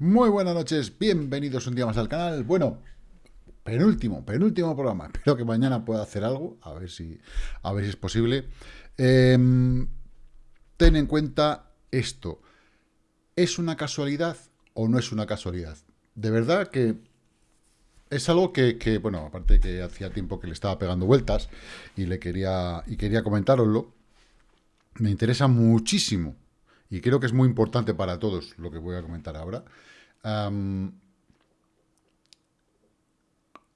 Muy buenas noches, bienvenidos un día más al canal. Bueno, penúltimo, penúltimo programa. Espero que mañana pueda hacer algo, a ver si, a ver si es posible. Em, ten en cuenta esto. ¿Es una casualidad o no es una casualidad? De verdad que es algo que, que, bueno, aparte que hacía tiempo que le estaba pegando vueltas y le quería, y quería comentároslo, me interesa muchísimo y creo que es muy importante para todos lo que voy a comentar ahora.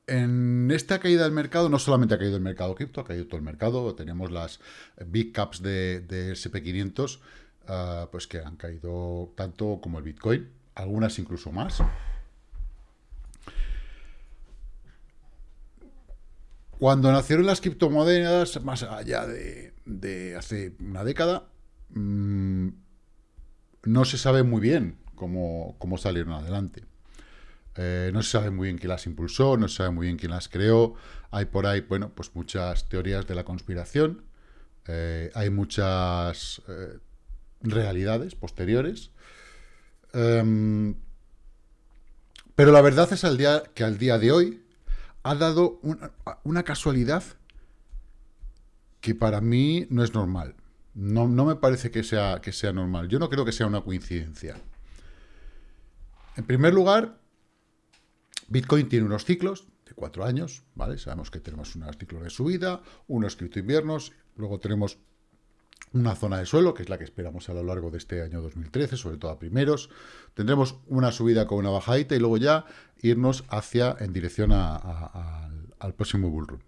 En esta caída del mercado, no solamente ha caído el mercado cripto, ha caído todo el mercado. Tenemos las big caps de, SP500, ah, pues que han caído tanto como el Bitcoin, algunas incluso más. Cuando nacieron las criptomonedas, más allá de, hace una década, mm, no se sabe muy bien cómo, salieron adelante. Eh, no se sabe muy bien quién las impulsó, no se sabe muy bien quién las creó. Hay por ahí, bueno, pues muchas teorías de la conspiración. Eh, hay muchas eh, realidades posteriores. Em, pero la verdad es que al día de hoy ha dado una casualidad que para mí no es normal. No, me parece que sea, que sea normal. Yo no creo que sea una coincidencia. En primer lugar, Bitcoin tiene unos ciclos de cuatro años, ¿vale? Sabemos que tenemos unos ciclos de subida, unos cripto-inviernos, luego tenemos una zona de suelo, que es la que esperamos a lo largo de este año 2013, sobre todo a primeros. Tendremos una subida con una bajadita y luego ya irnos hacia, en dirección al próximo bullrun.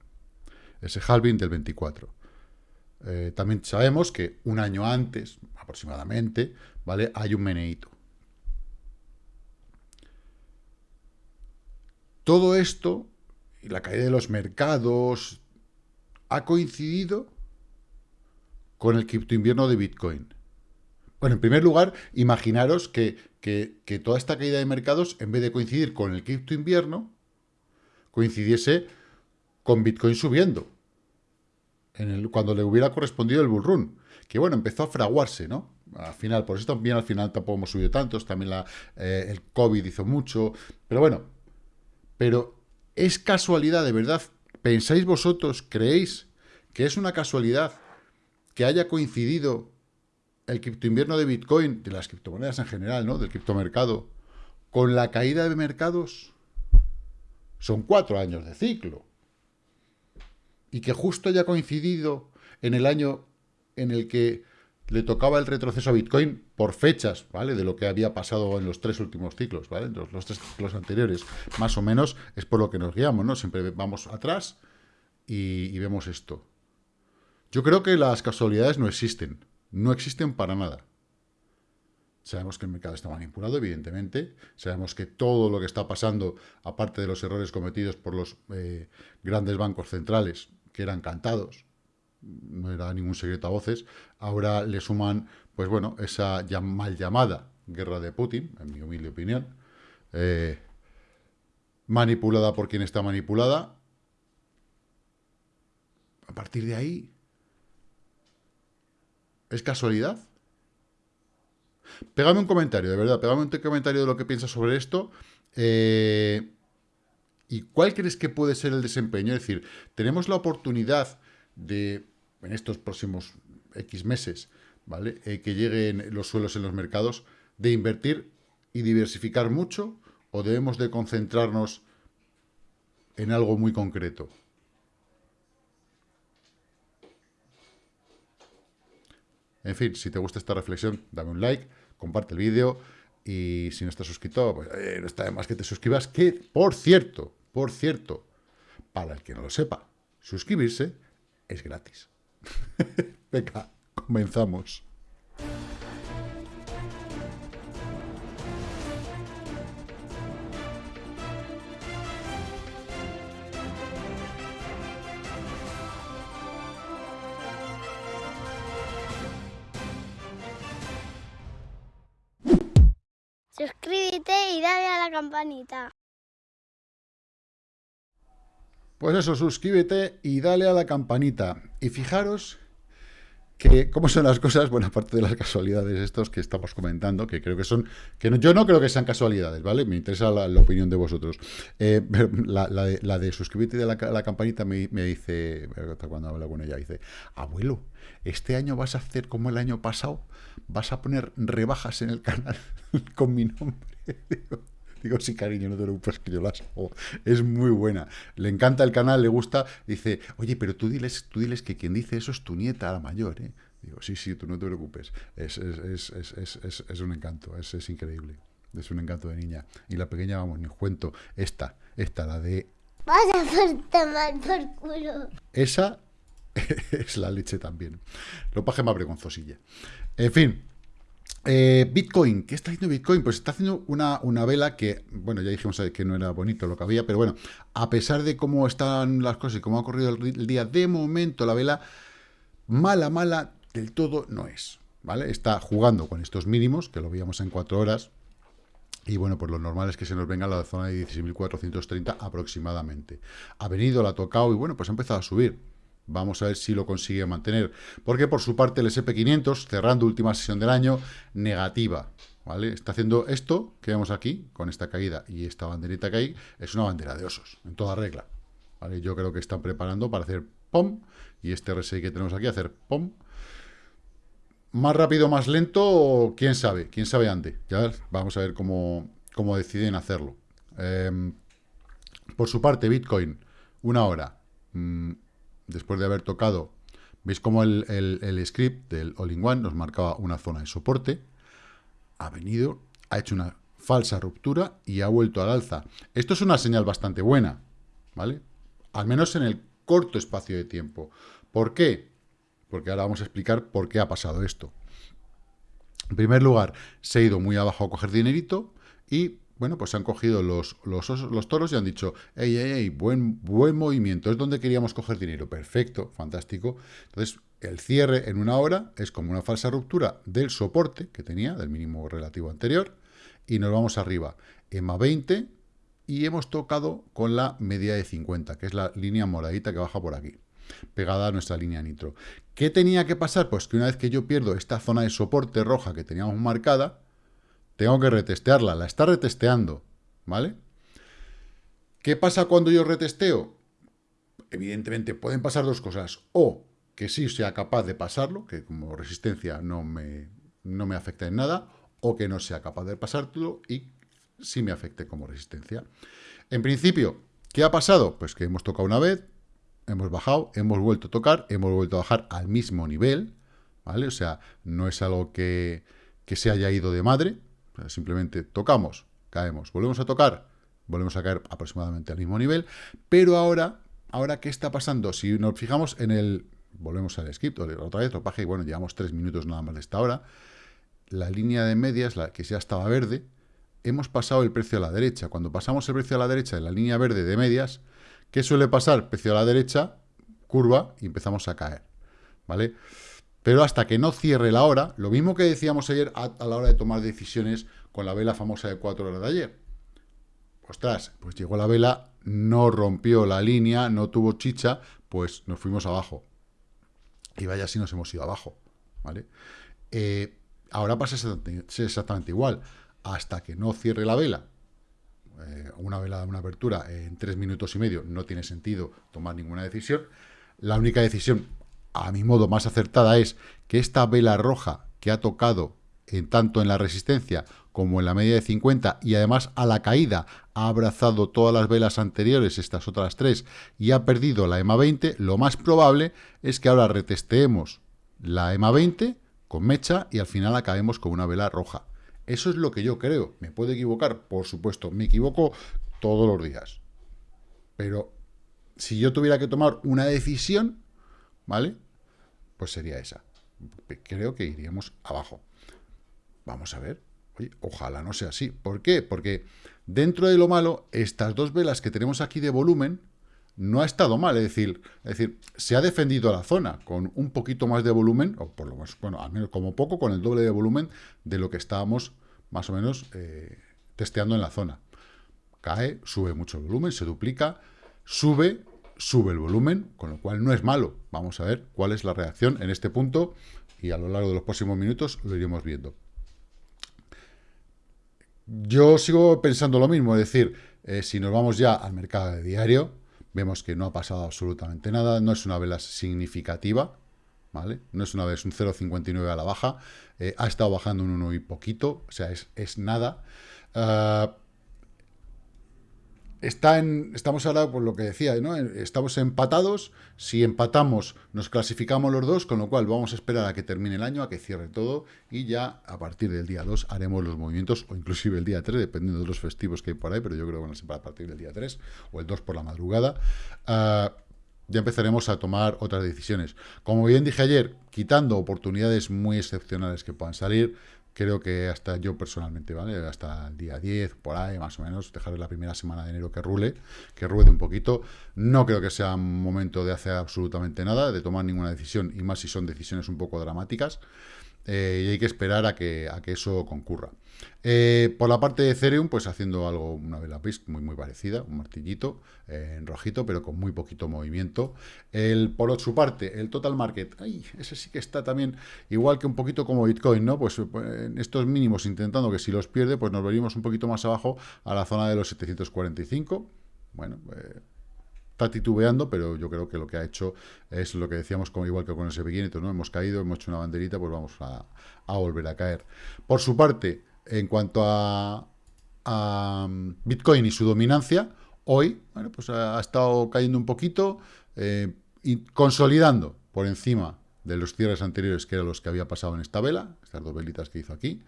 Ese halving del 24. Eh, también sabemos que un año antes, aproximadamente, ¿vale? Hay un meneíto. Todo esto, y la caída de los mercados, ha coincidido con el cripto invierno de Bitcoin. Bueno, en primer lugar, imaginaros que, que toda esta caída de mercados, en vez de coincidir con el cripto invierno, coincidiese con Bitcoin subiendo cuando le hubiera correspondido el bullrun. Que bueno, empezó a fraguarse, ¿no? Al final, por eso también al final tampoco hemos subido tantos, también eh, el COVID hizo mucho, pero bueno, pero es casualidad, de verdad, ¿pensáis vosotros, creéis que es una casualidad que haya coincidido el criptoinvierno de Bitcoin, de las criptomonedas en general, ¿no? Del criptomercado, con la caída de mercados? Son cuatro años de ciclo y que justo haya coincidido en el año en el que le tocaba el retroceso a Bitcoin por fechas, ¿vale? De lo que había pasado en los tres últimos ciclos, ¿vale? Los, los tres ciclos anteriores, más o menos, es por lo que nos guiamos, ¿no? Siempre vamos atrás y, vemos esto. Yo creo que las casualidades no existen, no existen para nada. Sabemos que el mercado está manipulado, evidentemente. Sabemos que todo lo que está pasando, aparte de los errores cometidos por los eh, grandes bancos centrales, que eran cantados, no era ningún secreto a voces, ahora le suman, pues bueno, esa mal llamada guerra de Putin, en mi humilde opinión, eh, manipulada por quien está manipulada. A partir de ahí, ¿es casualidad? Pégame un comentario, de verdad, pégame un comentario de lo que piensas sobre esto. Eh, ¿Y cuál crees que puede ser el desempeño? Es decir, tenemos la oportunidad de, en estos próximos X meses, ¿vale? Eh, que lleguen los suelos en los mercados, de invertir y diversificar mucho, o debemos de concentrarnos en algo muy concreto. En fin, si te gusta esta reflexión, dame un like, comparte el vídeo y si no estás suscrito, pues eh, no está de más que te suscribas, que, por cierto, por cierto, para el que no lo sepa, suscribirse es gratis. Venga, comenzamos. Suscríbete y dale a la campanita. Pues eso, suscríbete y dale a la campanita. Y fijaros que, ¿cómo son las cosas? Bueno, aparte de las casualidades estos que estamos comentando, que creo que son, que yo no creo que sean casualidades, ¿vale? Me interesa la, opinión de vosotros. Eh, la, de, la de suscribirte de la, campanita me, me, dice, cuando hablo con ella, dice, abuelo, este año vas a hacer como el año pasado, vas a poner rebajas en el canal con mi nombre. Digo, sí, cariño, no te preocupes que yo las hago. Es muy buena. Le encanta el canal, le gusta. Dice, oye, pero tú diles, tú diles que quien dice eso es tu nieta, la mayor, ¿eh? Digo, sí, sí, tú no te preocupes. Es, es, un encanto, es, increíble. Es un encanto de niña. Y la pequeña, vamos, ni cuento. Esta, esta, la de... Vaya por tomar por culo. Esa es la leche también. Lo paje más vergonzosilla. En fin, eh, Bitcoin, ¿qué está haciendo Bitcoin? Pues está haciendo una, una, vela que, bueno, ya dijimos que no era bonito lo que había, pero bueno, a pesar de cómo están las cosas y cómo ha corrido el, día, de momento la vela, mala, mala del todo no es, ¿vale? Está jugando con estos mínimos, que lo veíamos en cuatro horas, y bueno, pues lo normal es que se nos venga a la zona de 16.430 aproximadamente. Ha venido, la ha tocado y bueno, pues ha empezado a subir. Vamos a ver si lo consigue mantener. Porque por su parte el SP500, cerrando última sesión del año, negativa. ¿Vale? Está haciendo esto que vemos aquí, con esta caída y esta banderita que hay, es una bandera de osos, en toda regla. ¿Vale? Yo creo que están preparando para hacer POM, y este RSI que tenemos aquí, hacer POM. Más rápido, más lento, quién sabe, quién sabe antes. Ya vamos a ver cómo, cómo deciden hacerlo. Em, por su parte, Bitcoin, una hora. Mm, después de haber tocado, veis como el, script del All-in-One nos marcaba una zona de soporte, ha venido, ha hecho una falsa ruptura y ha vuelto al alza. Esto es una señal bastante buena, ¿vale? Al menos en el corto espacio de tiempo. ¿Por qué? Porque ahora vamos a explicar por qué ha pasado esto. En primer lugar, se ha ido muy abajo a coger dinerito y bueno, pues se han cogido los, los, toros y han dicho, hey, hey, hey, buen, buen movimiento, es donde queríamos coger dinero. Perfecto, fantástico. Entonces, el cierre en una hora es como una falsa ruptura del soporte que tenía, del mínimo relativo anterior, y nos vamos arriba. EMA 20 y hemos tocado con la media de 50, que es la línea moradita que baja por aquí, pegada a nuestra línea nitro. ¿Qué tenía que pasar? Pues que una vez que yo pierdo esta zona de soporte roja que teníamos marcada, tengo que retestearla, la está retesteando, ¿vale? ¿Qué pasa cuando yo retesteo? Evidentemente pueden pasar dos cosas, o que sí sea capaz de pasarlo, que como resistencia no me, no me afecta en nada, o que no sea capaz de pasarlo y sí me afecte como resistencia. En principio, ¿qué ha pasado? Pues que hemos tocado una vez, hemos bajado, hemos vuelto a tocar, hemos vuelto a bajar al mismo nivel, ¿vale? O sea, no es algo que, que se haya ido de madre, Simplemente tocamos, caemos, volvemos a tocar, volvemos a caer aproximadamente al mismo nivel, pero ahora, ahora ¿qué está pasando? Si nos fijamos en el, volvemos al script, otra vez lo paje, y bueno, llevamos tres minutos nada más de esta hora, la línea de medias, la que ya estaba verde, hemos pasado el precio a la derecha. Cuando pasamos el precio a la derecha de la línea verde de medias, ¿qué suele pasar? Precio a la derecha, curva, y empezamos a caer, ¿vale? Pero hasta que no cierre la hora, lo mismo que decíamos ayer a, la hora de tomar decisiones con la vela famosa de 4 horas de ayer. Ostras, pues llegó la vela, no rompió la línea, no tuvo chicha, pues nos fuimos abajo. Y vaya si nos hemos ido abajo, ¿vale? Eh, ahora pasa exactamente igual. Hasta que no cierre la vela, eh, una vela una apertura en tres minutos y medio, no tiene sentido tomar ninguna decisión. La única decisión a mi modo más acertada es que esta vela roja que ha tocado en, tanto en la resistencia como en la media de 50 y además a la caída ha abrazado todas las velas anteriores, estas otras tres, y ha perdido la EMA 20, lo más probable es que ahora retesteemos la EMA 20 con mecha y al final acabemos con una vela roja. Eso es lo que yo creo. ¿Me puedo equivocar? Por supuesto, me equivoco todos los días. Pero si yo tuviera que tomar una decisión, ¿vale? Pues sería esa. Creo que iríamos abajo. Vamos a ver. Ojalá no sea así. ¿Por qué? Porque dentro de lo malo, estas dos velas que tenemos aquí de volumen no ha estado mal. Es decir, es decir, se ha defendido la zona con un poquito más de volumen, o por lo menos, bueno, al menos como poco, con el doble de volumen de lo que estábamos más o menos eh, testeando en la zona. Cae, sube mucho el volumen, se duplica, sube sube el volumen, con lo cual no es malo. Vamos a ver cuál es la reacción en este punto y a lo largo de los próximos minutos lo iremos viendo. Yo sigo pensando lo mismo, es decir, eh, si nos vamos ya al mercado de diario, vemos que no ha pasado absolutamente nada, no es una vela significativa, ¿vale? No es una vez un 0,59 a la baja, eh, ha estado bajando un 1 y poquito, o sea, es, nada. Ah, está en, estamos ahora, por lo que decía, ¿no? estamos empatados, si empatamos nos clasificamos los dos, con lo cual vamos a esperar a que termine el año, a que cierre todo, y ya a partir del día 2 haremos los movimientos, o inclusive el día 3, dependiendo de los festivos que hay por ahí, pero yo creo que van a ser a partir del día 3, o el 2 por la madrugada, ah, ya empezaremos a tomar otras decisiones. Como bien dije ayer, quitando oportunidades muy excepcionales que puedan salir, creo que hasta yo personalmente, ¿vale? Hasta el día 10, por ahí, más o menos, dejar la primera semana de enero que rule, que ruede un poquito. No creo que sea momento de hacer absolutamente nada, de tomar ninguna decisión, y más si son decisiones un poco dramáticas. Eh, y hay que esperar a que, a que eso concurra. Eh, por la parte de Ethereum, pues haciendo algo, una vela muy muy parecida, un martillito eh, en rojito, pero con muy poquito movimiento. El, por su parte, el Total Market, ay, ese sí que está también igual que un poquito como Bitcoin, ¿no? Pues en estos mínimos intentando que si los pierde, pues nos venimos un poquito más abajo a la zona de los 745. Bueno, está titubeando, pero yo creo que lo que ha hecho es lo que decíamos, como igual que con ese pequeñito, ¿no? Hemos caído, hemos hecho una banderita, pues vamos a, volver a caer. Por su parte, en cuanto a, Bitcoin y su dominancia, hoy, bueno, pues ha, estado cayendo un poquito, eh, y consolidando por encima de los cierres anteriores, que eran los que había pasado en esta vela, estas dos velitas que hizo aquí,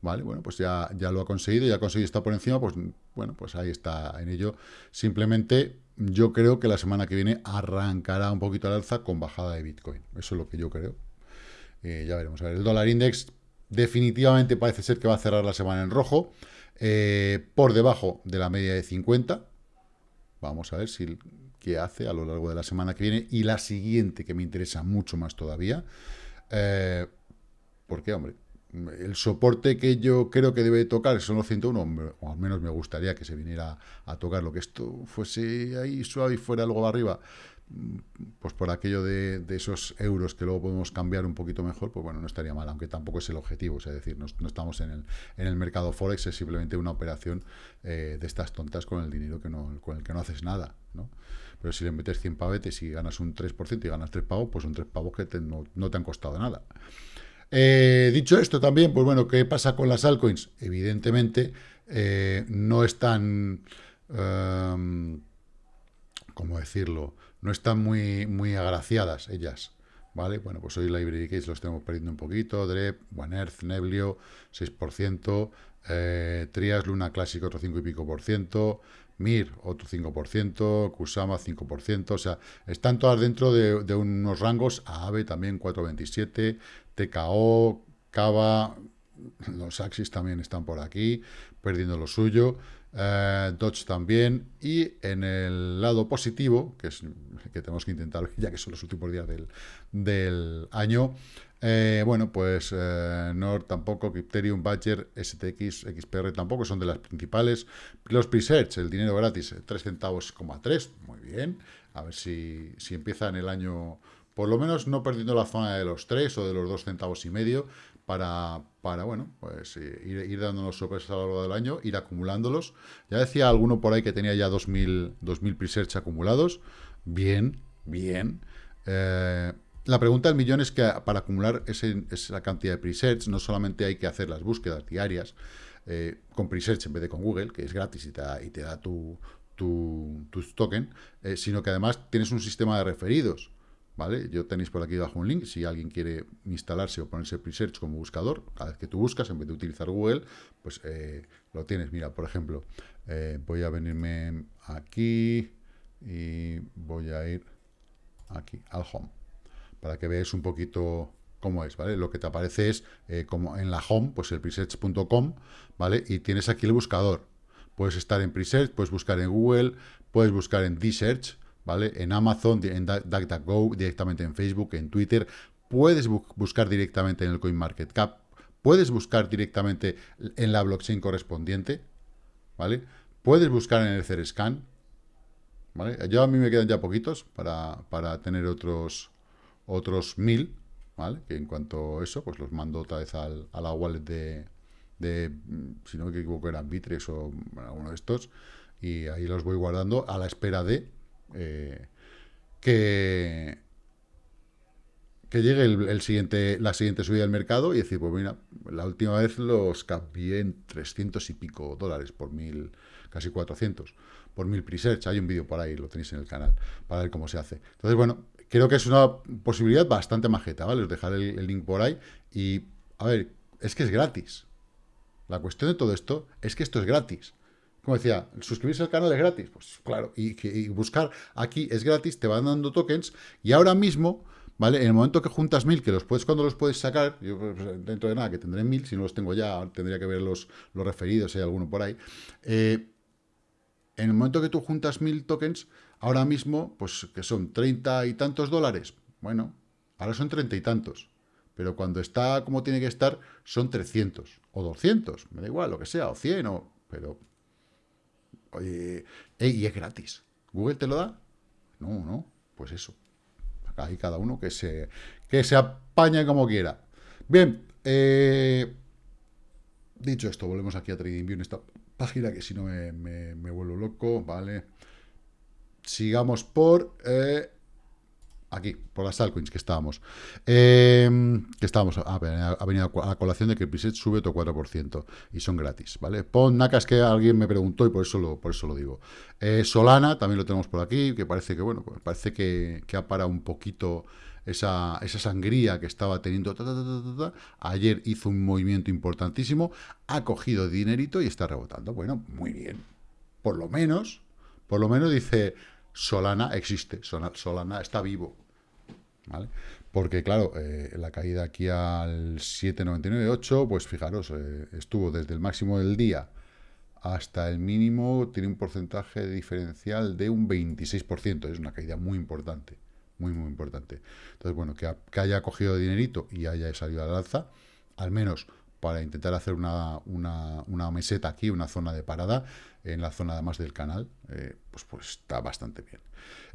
¿vale? Bueno, pues ya, ya lo ha conseguido, ya ha conseguido estar por encima, pues bueno, pues ahí está en ello. Simplemente yo creo que la semana que viene arrancará un poquito al alza con bajada de Bitcoin. Eso es lo que yo creo. Eh, ya veremos. A ver, el dólar index definitivamente parece ser que va a cerrar la semana en rojo, eh, por debajo de la media de 50. Vamos a ver si qué hace a lo largo de la semana que viene y la siguiente, que me interesa mucho más todavía. Eh, porque, hombre, el soporte que yo creo que debe tocar son los 101, o al menos me gustaría que se viniera a tocar lo que esto fuese ahí suave y fuera algo arriba, pues por aquello de, esos euros que luego podemos cambiar un poquito mejor, pues bueno, no estaría mal, aunque tampoco es el objetivo, es decir, no, estamos en el, en el, mercado Forex, es simplemente una operación eh, de estas tontas con el dinero que no, con el que no haces nada, ¿no? Pero si le metes 100 pavetes y ganas un 3% y ganas 3 pavos, pues son 3 pavos que no, no te han costado nada. Eh, dicho esto también, pues bueno, ¿qué pasa con las altcoins? Evidentemente eh, no están, em, ¿cómo decirlo? No están muy, muy agraciadas ellas, ¿vale? Bueno, pues hoy Library Case los tenemos perdiendo un poquito, DREP, One Earth, Neblio, 6%, eh, Trias, Luna Clásico, otro 5 y pico por ciento, Mir, otro 5%, Kusama, 5%, o sea, están todas dentro de, unos rangos, AAVE también 4,27, TKO, Cava, los Axis también están por aquí, perdiendo lo suyo, eh, Dodge también, y en el lado positivo, que es que tenemos que intentar, ya que son los últimos días del, año, eh, bueno, pues eh, tampoco, Crypterium, Badger, STX, XPR tampoco son de las principales. Los Presearch, el dinero gratis, 3 centavos, 3, muy bien. A ver si, si empieza en el año por lo menos no perdiendo la zona de los 3 o de los 2 centavos y medio para, para bueno, pues eh, ir, ir, dándonos sorpresas a lo largo del año, ir acumulándolos. Ya decía alguno por ahí que tenía ya 2.000, 2000 pre-search acumulados. Bien, bien. Eh, la pregunta del millón es que para acumular esa cantidad de pre-search no solamente hay que hacer las búsquedas diarias eh, con pre-search en vez de con Google, que es gratis y te da, tu, token, sino que además tienes un sistema de referidos. ¿vale? Yo tenéis por aquí abajo un link, si alguien quiere instalarse o ponerse Presearch como buscador, cada vez que tú buscas, en vez de utilizar Google, pues eh, lo tienes. Mira, por ejemplo, eh, voy a venirme aquí y voy a ir aquí, al Home, para que veáis un poquito cómo es, ¿vale? Lo que te aparece es, eh, como en la Home, pues el presearch.com, ¿vale? Y tienes aquí el buscador. Puedes estar en Presearch, puedes buscar en Google, puedes buscar en D-Search, ¿vale? En Amazon, en DuckDuckGo, directamente en Facebook, en Twitter. Puedes buscar directamente en el CoinMarketCap. Puedes buscar directamente en la blockchain correspondiente, ¿vale? Puedes buscar en el Cerescan, ¿vale? Yo a mí me quedan ya poquitos para, para tener otros otros mil, ¿vale? Que en cuanto a eso, pues los mando otra vez al, a la wallet de, mm, si no me equivoco, eran Bitrex o alguno de estos, y ahí los voy guardando a la espera de eh, que, que llegue el, siguiente, la siguiente subida del mercado y decir, pues mira, la última vez los cambié en 300 y pico dólares por mil, casi 400, por mil pre-search. Hay un vídeo por ahí, lo tenéis en el canal, para ver cómo se hace. Entonces, bueno, creo que es una posibilidad bastante majeta, ¿vale? Os dejaré el link por ahí y, a ver, es que es gratis. La cuestión de todo esto es que esto es gratis. Como decía, suscribirse al canal es gratis. Pues claro, y, buscar aquí es gratis, te van dando tokens, y ahora mismo, ¿vale? En el momento que juntas mil, que los puedes, cuando los puedes sacar, yo pues, dentro de nada que tendré mil, si no los tengo ya, tendría que ver los, los referidos, si hay alguno por ahí. Eh, en el momento que tú juntas mil tokens, ahora mismo, pues que son treinta y tantos dólares. Bueno, ahora son treinta y tantos. Pero cuando está como tiene que estar, son 300 o 200, me da igual, lo que sea, o 100, o, pero... Oye, y es gratis. ¿Google te lo da? No, no, pues eso. Acá hay cada uno que se, que se apaña como quiera. Bien, eh, dicho esto, volvemos aquí a TradingView en esta página que si no me, me, vuelvo loco, ¿vale? Sigamos por... Eh, aquí, por las altcoins que estábamos. Em, que estábamos, ha, venido a la colación de que el preset sube otro 4% y son gratis, ¿vale? Pon Nacas que alguien me preguntó y por eso lo, por eso lo digo. Eh, Solana también lo tenemos por aquí, que parece que, bueno, pues parece que, ha parado un poquito esa, esa sangría que estaba teniendo. Ayer hizo un movimiento importantísimo, ha cogido dinerito y está rebotando. Bueno, muy bien. Por lo menos, por lo menos dice, Solana existe, Solana está vivo, ¿vale? Porque, claro, eh, la caída aquí al 7,99,8, pues fijaros, eh, estuvo desde el máximo del día hasta el mínimo, tiene un porcentaje diferencial de un 26%, es una caída muy importante, muy, muy importante. Entonces, bueno, que, haya cogido dinerito y haya salido al alza, al menos para intentar hacer una, una, meseta aquí, una zona de parada, en la zona además del canal, eh, pues, pues está bastante bien.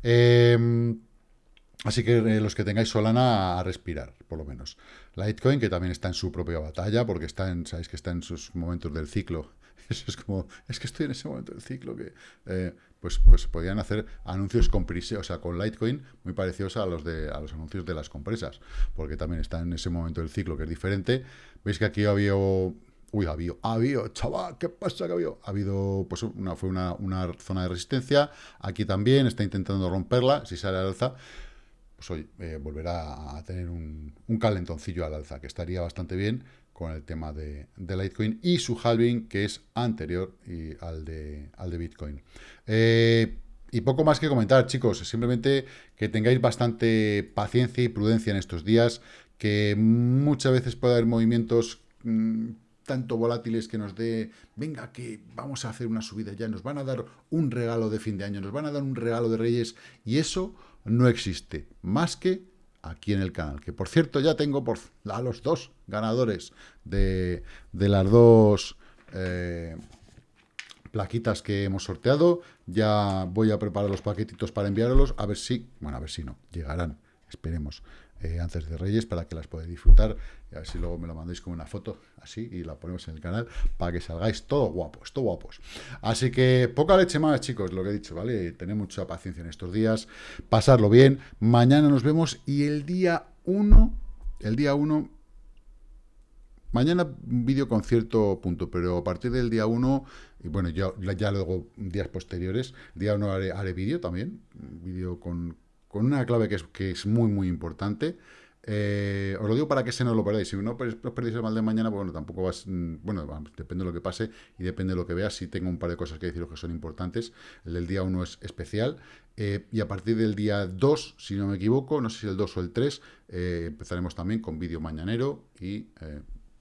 Eh, Así que eh, los que tengáis Solana a respirar, por lo menos. Litecoin, que también está en su propia batalla, porque está en, sabéis que está en sus momentos del ciclo. Eso es como, es que estoy en ese momento del ciclo que, eh, pues, pues podrían hacer anuncios con o sea, con Litecoin muy parecidos a los de a los anuncios de las compresas, porque también está en ese momento del ciclo que es diferente. Veis que aquí había Uy, ha habido, ha habido, chaval, ¿qué pasa que ha habido? Ha habido, pues una, fue una, una zona de resistencia, aquí también está intentando romperla, si sale al alza, pues hoy eh, volverá a tener un, calentoncillo al alza, que estaría bastante bien con el tema de, Litecoin y su halving, que es anterior y al, de, al de Bitcoin. Eh, y poco más que comentar, chicos, simplemente que tengáis bastante paciencia y prudencia en estos días, que muchas veces puede haber movimientos mm, tanto volátiles que nos dé, venga, que vamos a hacer una subida ya, nos van a dar un regalo de fin de año, nos van a dar un regalo de Reyes, y eso no existe más que aquí en el canal. Que por cierto ya tengo por, a los dos ganadores de, las dos eh, plaquitas que hemos sorteado. Ya voy a preparar los paquetitos para enviarlos. A ver si, bueno, a ver si no, llegarán. Esperemos. Eh, antes de Reyes para que las podáis disfrutar y a ver si luego me lo mandéis como una foto así y la ponemos en el canal para que salgáis todos guapos, todos guapos. Así que poca leche más, chicos, lo que he dicho, ¿vale? Tened mucha paciencia en estos días, pasarlo bien. Mañana nos vemos y el día 1, el día 1 Mañana vídeo con cierto punto, pero a partir del día 1, y bueno, ya, ya luego días posteriores, día 1 haré, haré vídeo también, vídeo con, con una clave que es, que es muy, muy importante. Eh, os lo digo para que se no lo perdáis. Si no os perdéis el mal de mañana, pues bueno, tampoco vas. Mm, bueno, depende de lo que pase y depende de lo que veas. Si tengo un par de cosas que deciros que son importantes. El del día 1 es especial. Eh, y a partir del día 2, si no me equivoco, no sé si el 2 o el 3, eh, empezaremos también con vídeo mañanero y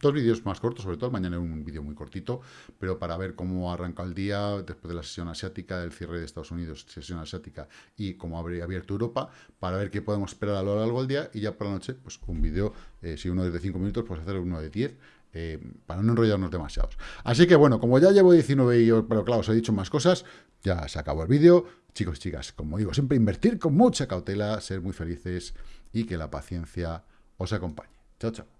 Dos vídeos más cortos, sobre todo mañana un vídeo muy cortito, pero para ver cómo arranca el día después de la sesión asiática, del cierre de Estados Unidos, sesión asiática y cómo habría abierto Europa, para ver qué podemos esperar a lo largo del día y ya por la noche, pues un vídeo, eh, si uno es de 5 minutos, pues hacer uno de 10 eh, para no enrollarnos demasiados. Así que bueno, como ya llevo 19 y pero claro, os he dicho más cosas, ya se acabó el vídeo. Chicos y chicas, como digo, siempre invertir con mucha cautela, ser muy felices y que la paciencia os acompañe. Chao, chao.